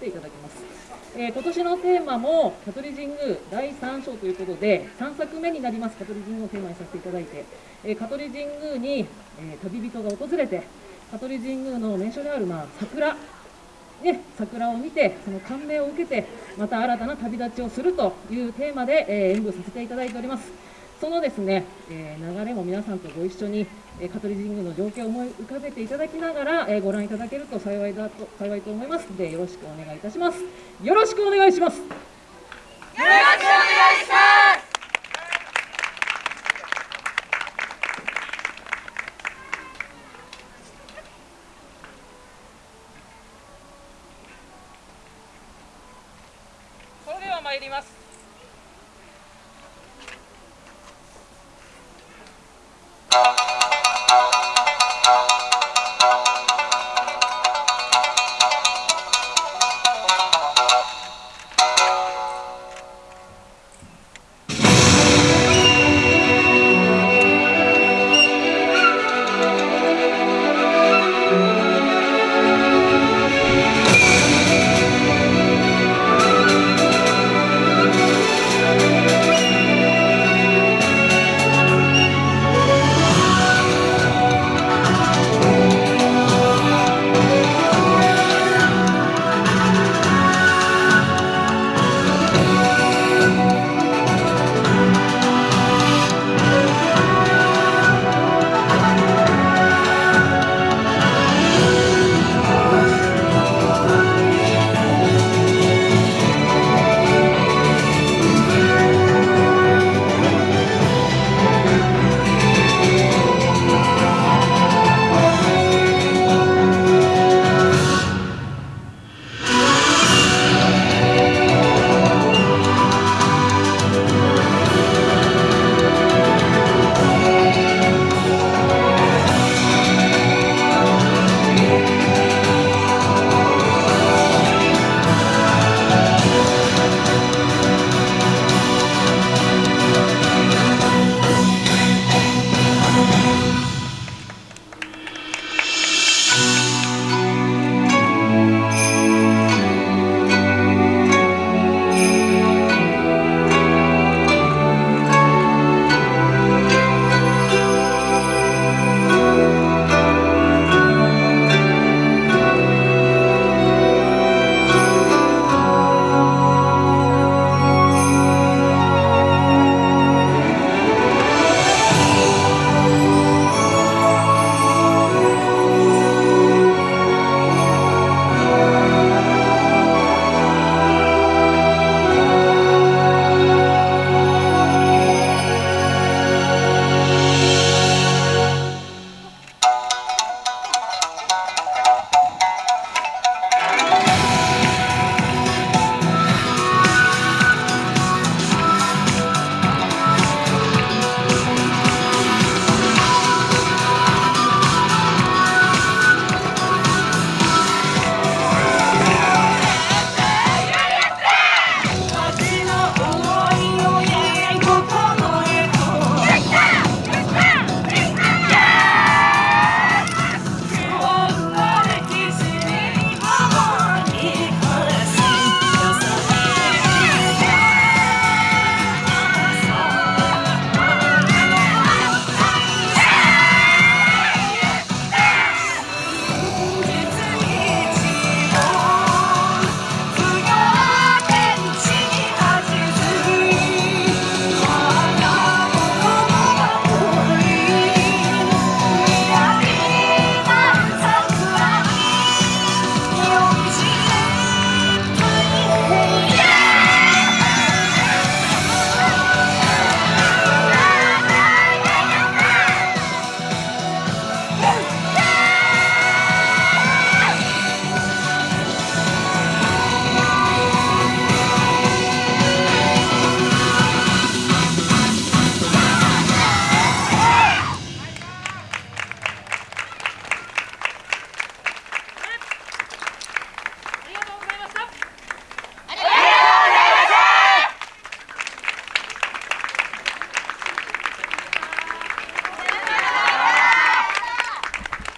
ていただきます。えー、今年のテーマも香取神宮第3章ということで3作目になります。香取神宮をテーマにさせていただいて、えー、香取神宮に、えー、旅人が訪れて香取神宮の名所である、まあ、桜。ね、桜を見てその感銘を受けてまた新たな旅立ちをするというテーマで、え、演舞させていただいております。そのですね、えー、流れも皆さんとご一緒に、えー、香取神宮の情景を思い浮かべていただきながら、えー、ご覧いただけると幸いだと幸いと思います。のでよろしくお願いいたします。よろしくお願いします。よろしくお願いします。それでは参ります。